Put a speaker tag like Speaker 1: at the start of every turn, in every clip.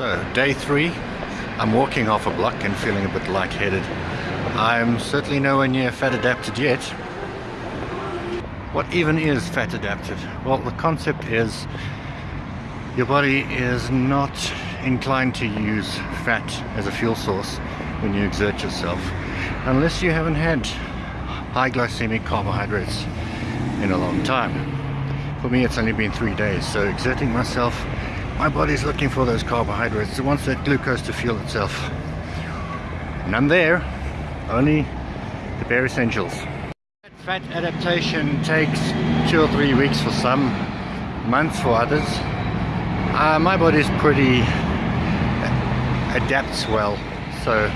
Speaker 1: So, day three, I'm walking off a block and feeling a bit lightheaded. I'm certainly nowhere near fat adapted yet. What even is fat adapted? Well, the concept is your body is not inclined to use fat as a fuel source when you exert yourself unless you haven't had high glycemic carbohydrates in a long time. For me it's only been three days so exerting myself my body's looking for those carbohydrates. It wants that glucose to fuel itself. None there. Only the bare essentials. Fat adaptation takes two or three weeks for some months for others. Uh, my body's pretty adapts well so.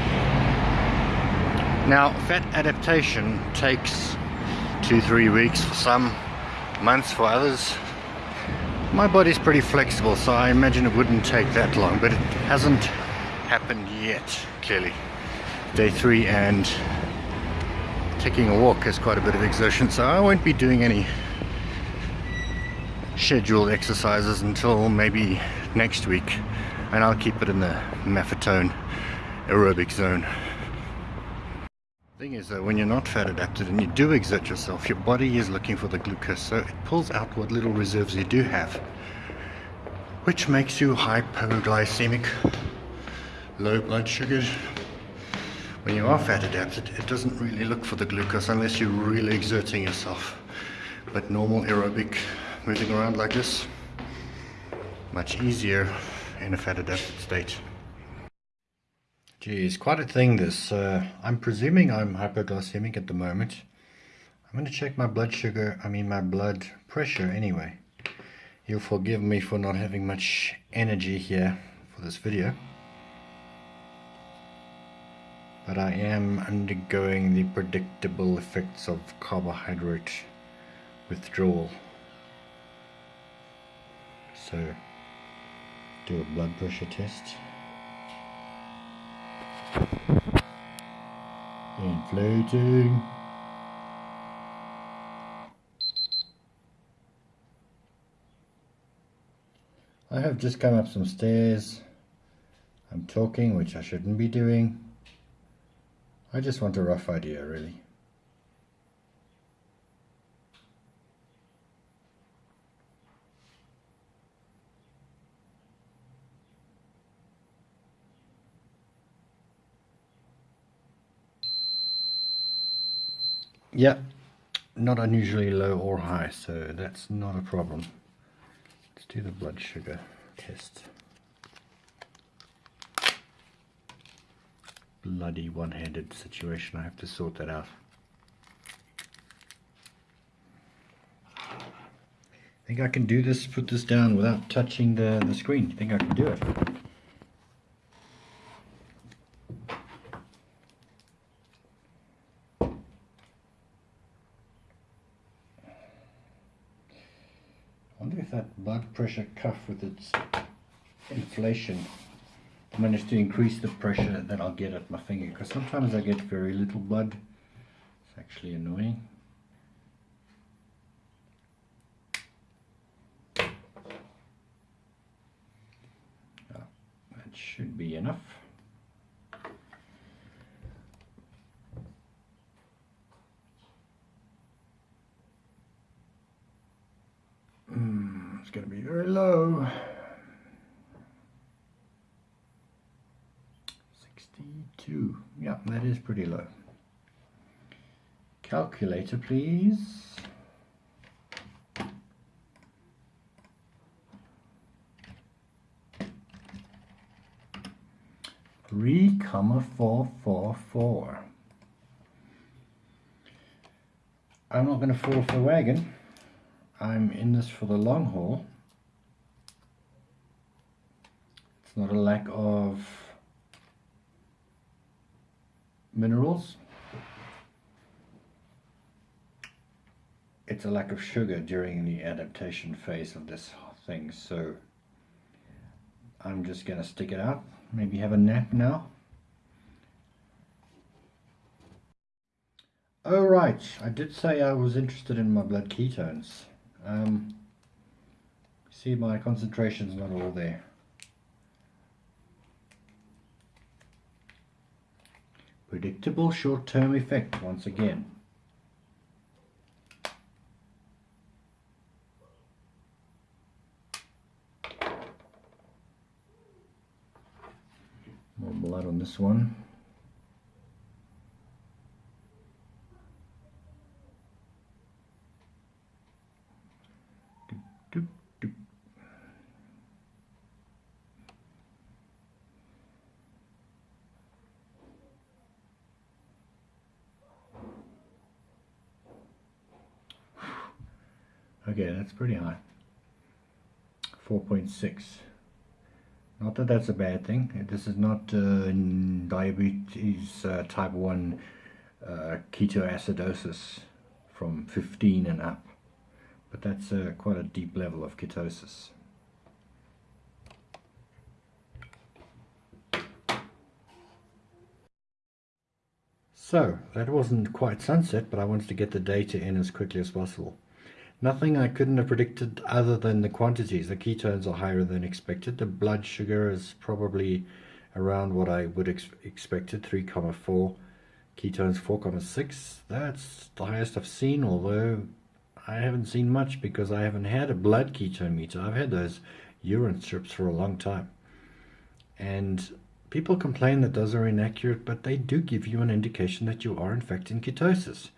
Speaker 1: Now fat adaptation takes two three weeks for some months for others my body's pretty flexible so I imagine it wouldn't take that long but it hasn't happened yet clearly day three and taking a walk is quite a bit of exertion so I won't be doing any scheduled exercises until maybe next week and I'll keep it in the Maffetone aerobic zone. Thing is though, when you're not fat adapted and you do exert yourself, your body is looking for the glucose, so it pulls out what little reserves you do have, which makes you hypoglycemic, low blood sugar. When you are fat adapted, it doesn't really look for the glucose unless you're really exerting yourself. But normal aerobic, moving around like this, much easier in a fat adapted state. Geez, quite a thing this. Uh, I'm presuming I'm hypoglycemic at the moment. I'm going to check my blood sugar, I mean my blood pressure anyway. You'll forgive me for not having much energy here for this video. But I am undergoing the predictable effects of carbohydrate withdrawal. So do a blood pressure test. I have just come up some stairs. I'm talking, which I shouldn't be doing. I just want a rough idea, really. Yeah, not unusually low or high, so that's not a problem. Let's do the blood sugar test. Bloody one-handed situation, I have to sort that out. I think I can do this, put this down without touching the, the screen. You think I can do it? Blood pressure cuff with its inflation managed to increase the pressure that I'll get at my finger because sometimes I get very little blood. It's actually annoying. Oh, that should be enough going to be very low. 62. Yeah, that is pretty low. Calculator, please. Three comma four four four. I'm not going to fall off the wagon. I'm in this for the long haul. It's not a lack of minerals. It's a lack of sugar during the adaptation phase of this thing. So I'm just going to stick it out. Maybe have a nap now. Oh right, I did say I was interested in my blood ketones. Um, see, my concentration's not all there. Predictable short-term effect once again. More blood on this one. Okay, that's pretty high. 4.6. Not that that's a bad thing. This is not uh, diabetes uh, type 1 uh, ketoacidosis from 15 and up. But that's uh, quite a deep level of ketosis. So, that wasn't quite sunset, but I wanted to get the data in as quickly as possible. Nothing I couldn't have predicted other than the quantities. The ketones are higher than expected. The blood sugar is probably around what I would ex expected, 3,4. Ketones 4,6. That's the highest I've seen, although I haven't seen much because I haven't had a blood ketone meter. I've had those urine strips for a long time. And people complain that those are inaccurate, but they do give you an indication that you are in fact in ketosis.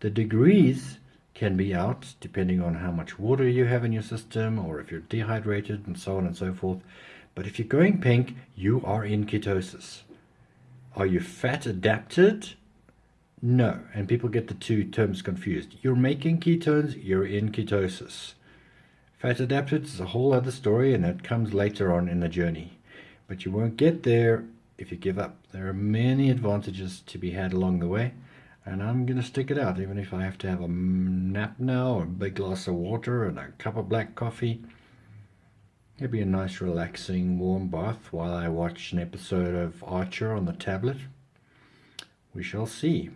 Speaker 1: The degrees can be out depending on how much water you have in your system or if you're dehydrated and so on and so forth. But if you're going pink, you are in ketosis. Are you fat adapted? No. And people get the two terms confused. You're making ketones, you're in ketosis. Fat adapted is a whole other story and it comes later on in the journey. But you won't get there if you give up. There are many advantages to be had along the way and I'm going to stick it out even if I have to have a nap now or a big glass of water and a cup of black coffee. It'll be a nice relaxing warm bath while I watch an episode of Archer on the tablet. We shall see.